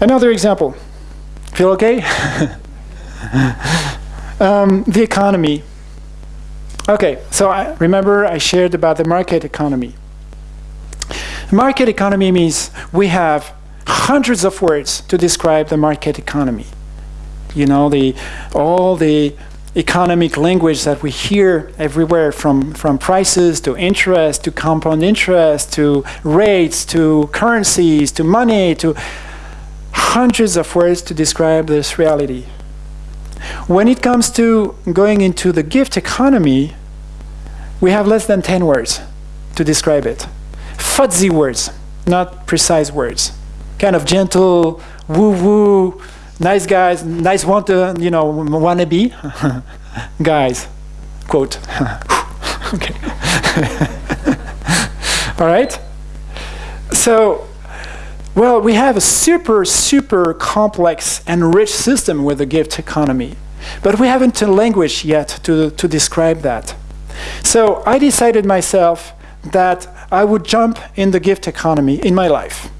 Another example. Feel okay? um, the economy. Okay, so I remember I shared about the market economy. Market economy means we have hundreds of words to describe the market economy. You know, the, all the economic language that we hear everywhere from, from prices to interest to compound interest to rates to currencies to money to hundreds of words to describe this reality. When it comes to going into the gift economy, we have less than 10 words to describe it. Fuzzy words, not precise words. Kind of gentle, woo-woo, nice guys, nice want to, you know, wannabe guys, quote. okay. All right? So, well, we have a super, super complex and rich system with the gift economy, but we haven't a language yet to, to describe that. So I decided myself that I would jump in the gift economy in my life.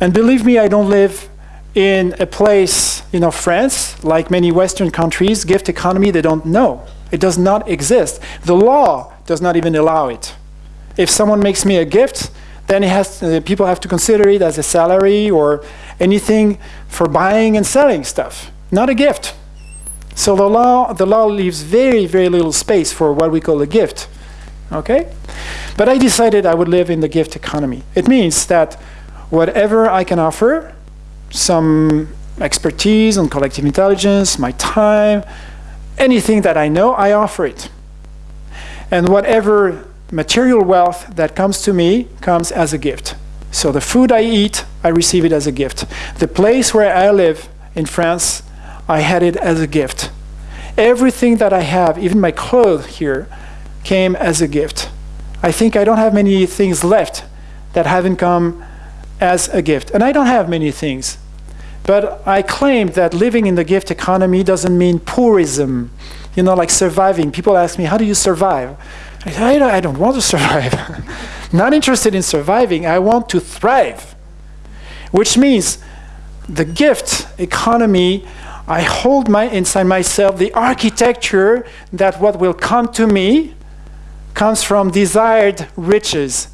And believe me, I don't live in a place, you know, France, like many Western countries, gift economy, they don't know. It does not exist. The law does not even allow it. If someone makes me a gift, then has, uh, people have to consider it as a salary or anything for buying and selling stuff, not a gift. So the law, the law leaves very, very little space for what we call a gift. Okay? But I decided I would live in the gift economy. It means that whatever I can offer, some expertise on collective intelligence, my time, anything that I know, I offer it. And whatever material wealth that comes to me comes as a gift. So the food I eat, I receive it as a gift. The place where I live in France, I had it as a gift. Everything that I have, even my clothes here, came as a gift. I think I don't have many things left that haven't come as a gift. And I don't have many things. But I claim that living in the gift economy doesn't mean poorism, you know, like surviving. People ask me, how do you survive? I say, I don't want to survive. Not interested in surviving, I want to thrive. Which means the gift economy, I hold my, inside myself the architecture that what will come to me comes from desired riches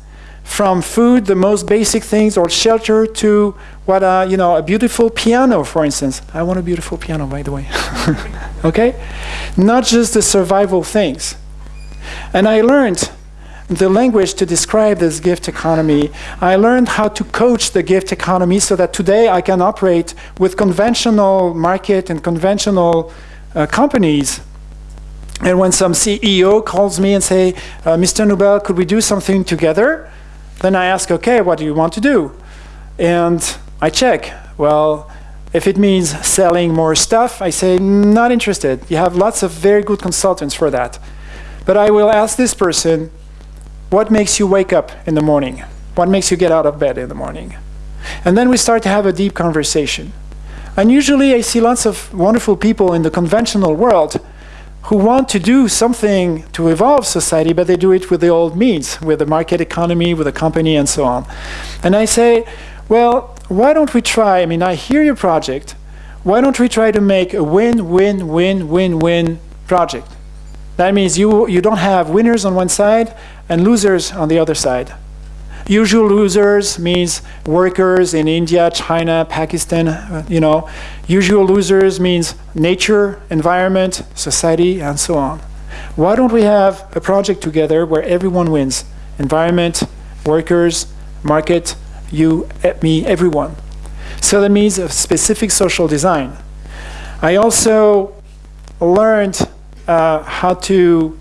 from food, the most basic things, or shelter, to what, uh, you know, a beautiful piano, for instance. I want a beautiful piano, by the way. okay? Not just the survival things. And I learned the language to describe this gift economy. I learned how to coach the gift economy so that today I can operate with conventional market and conventional uh, companies. And when some CEO calls me and say, uh, Mr. Noubel, could we do something together? Then I ask, okay, what do you want to do? And I check. Well, if it means selling more stuff, I say, not interested. You have lots of very good consultants for that. But I will ask this person, what makes you wake up in the morning? What makes you get out of bed in the morning? And then we start to have a deep conversation. And usually I see lots of wonderful people in the conventional world who want to do something to evolve society, but they do it with the old means, with the market economy, with a company, and so on. And I say, well, why don't we try, I mean, I hear your project, why don't we try to make a win-win-win-win-win project? That means you, you don't have winners on one side and losers on the other side. Usual losers means workers in India, China, Pakistan, uh, you know. Usual losers means nature, environment, society, and so on. Why don't we have a project together where everyone wins? Environment, workers, market, you, me, everyone. So that means a specific social design. I also learned uh, how to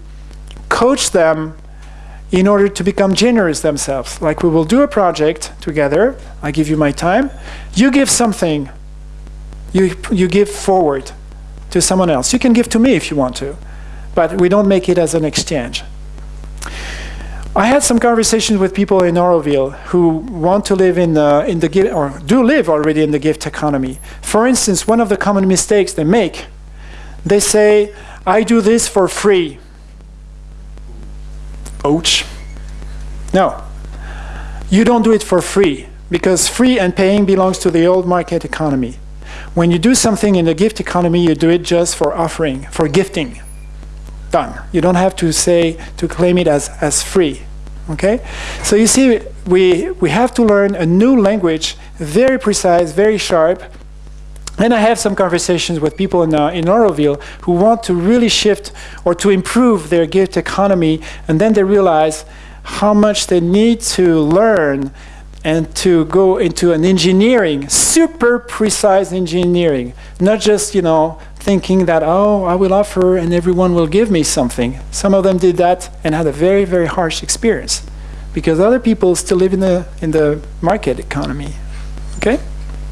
coach them in order to become generous themselves. Like we will do a project together, I give you my time, you give something, you, you give forward to someone else. You can give to me if you want to, but we don't make it as an exchange. I had some conversations with people in Auroville who want to live in the, in the gift, or do live already in the gift economy. For instance, one of the common mistakes they make, they say, I do this for free. Ouch. No. You don't do it for free. because free and paying belongs to the old market economy. When you do something in the gift economy, you do it just for offering, for gifting. Done. You don't have to say, to claim it as, as free. Okay? So you see, we, we have to learn a new language, very precise, very sharp. And I have some conversations with people in, uh, in Auroville who want to really shift or to improve their gift economy, and then they realize how much they need to learn and to go into an engineering, super precise engineering, not just, you know, thinking that, oh, I will offer and everyone will give me something. Some of them did that and had a very, very harsh experience because other people still live in the, in the market economy, okay?